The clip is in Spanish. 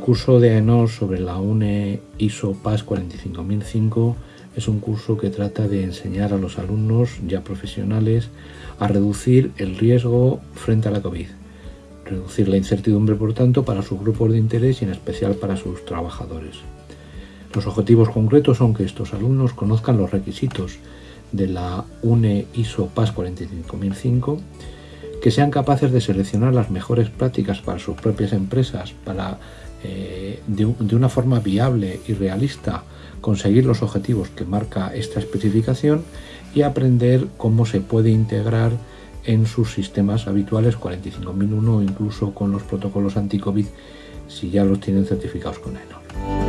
curso de AENOR sobre la UNE ISO PAS 45005 es un curso que trata de enseñar a los alumnos ya profesionales a reducir el riesgo frente a la COVID, reducir la incertidumbre por tanto para sus grupos de interés y en especial para sus trabajadores. Los objetivos concretos son que estos alumnos conozcan los requisitos de la UNE ISO PAS 45005, que sean capaces de seleccionar las mejores prácticas para sus propias empresas, para eh, de, de una forma viable y realista conseguir los objetivos que marca esta especificación y aprender cómo se puede integrar en sus sistemas habituales 45001 o incluso con los protocolos anti-COVID si ya los tienen certificados con ENOR.